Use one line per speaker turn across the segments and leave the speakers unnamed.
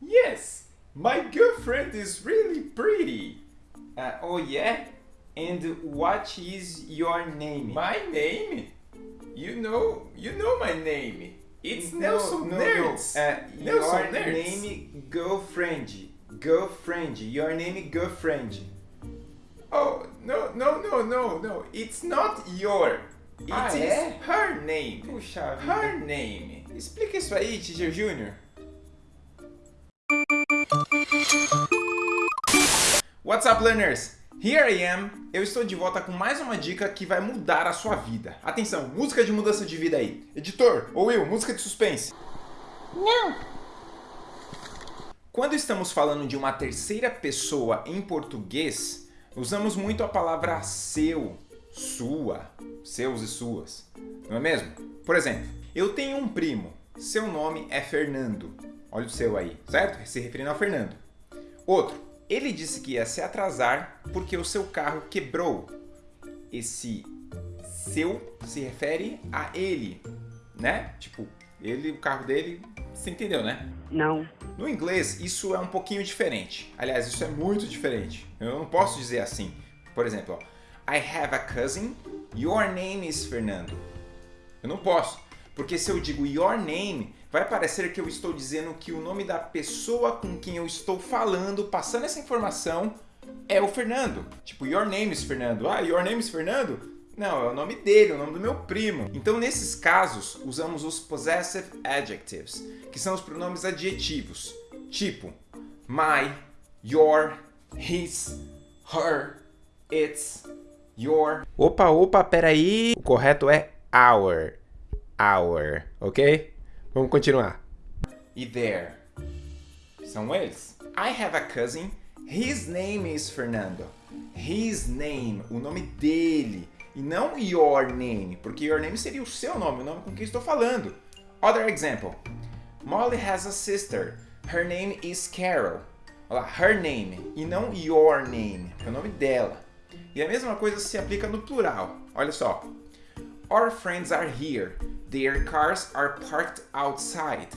Yes, my girlfriend is really pretty.
Uh, oh yeah? And what is your name?
My name? You know, you know my name. It's Nelson
no,
Nerds.
No. Uh,
Nelson
your
Nerds.
name girlfriend. Girlfriend. Your name girlfriend.
Oh, no, no, no, no, no. It's not your. It
Ah,
is
é?
her name.
Puxa
Her name.
Explica isso aí, Teacher Junior. What's up, learners? Here I am. Eu estou de volta com mais uma dica que vai mudar a sua vida. Atenção, música de mudança de vida aí. Editor, ou Will, música de suspense.
Não.
Quando estamos falando de uma terceira pessoa em português, usamos muito a palavra seu, sua, seus e suas, não é mesmo? Por exemplo, eu tenho um primo, seu nome é Fernando. Olha o seu aí, certo? Se referindo ao Fernando. Outro, ele disse que ia se atrasar porque o seu carro quebrou. Esse seu se refere a ele, né? Tipo, ele, o carro dele, você entendeu, né?
Não.
No inglês, isso é um pouquinho diferente. Aliás, isso é muito diferente. Eu não posso dizer assim. Por exemplo, ó, I have a cousin, your name is Fernando. Eu não posso, porque se eu digo your name, vai parecer que eu estou dizendo que o nome da pessoa com quem eu estou falando, passando essa informação, é o Fernando. Tipo, your name is Fernando. Ah, your name is Fernando? Não, é o nome dele, é o nome do meu primo. Então, nesses casos, usamos os possessive adjectives, que são os pronomes adjetivos, tipo my, your, his, her, its, your. Opa, opa, peraí. O correto é our, our, ok? Vamos continuar. E there. São eles. I have a cousin. His name is Fernando. His name, o nome dele. E não your name, porque your name seria o seu nome, o nome com quem estou falando. Other example. Molly has a sister. Her name is Carol. Olha lá, her name e não your name, que é o nome dela. E a mesma coisa se aplica no plural. Olha só. Our friends are here. Their cars are parked outside.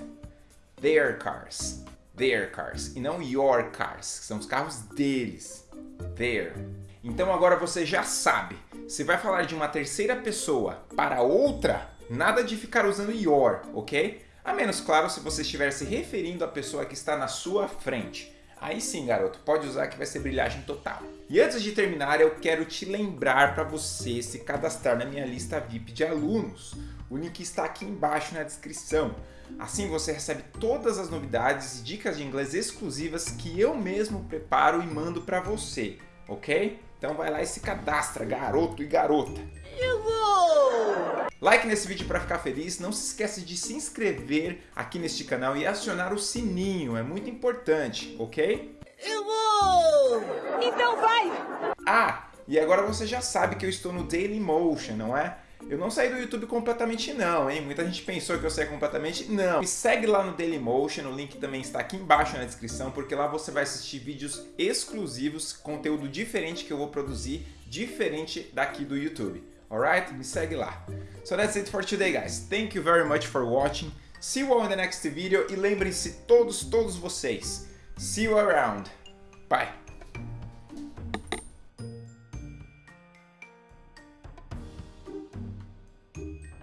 Their cars. Their cars. E não your cars, que são os carros deles. Their. Então agora você já sabe. Se vai falar de uma terceira pessoa para outra, nada de ficar usando your, ok? A menos, claro, se você estiver se referindo à pessoa que está na sua frente. Aí sim, garoto, pode usar que vai ser brilhagem total. E antes de terminar, eu quero te lembrar para você se cadastrar na minha lista VIP de alunos. O link está aqui embaixo na descrição. Assim você recebe todas as novidades e dicas de inglês exclusivas que eu mesmo preparo e mando para você, ok? Então vai lá e se cadastra, garoto e garota.
Eu vou.
Like nesse vídeo para ficar feliz, não se esquece de se inscrever aqui neste canal e acionar o sininho, é muito importante, ok?
Eu vou. Então vai.
Ah, e agora você já sabe que eu estou no Dailymotion, não é? Eu não saí do YouTube completamente não, hein? Muita gente pensou que eu saí completamente, não. Me segue lá no Dailymotion, o link também está aqui embaixo na descrição, porque lá você vai assistir vídeos exclusivos, conteúdo diferente que eu vou produzir, diferente daqui do YouTube. Alright? Me segue lá. So that's it for today, guys. Thank you very much for watching. See you all in the next video e lembrem-se todos, todos vocês. See you around. Bye.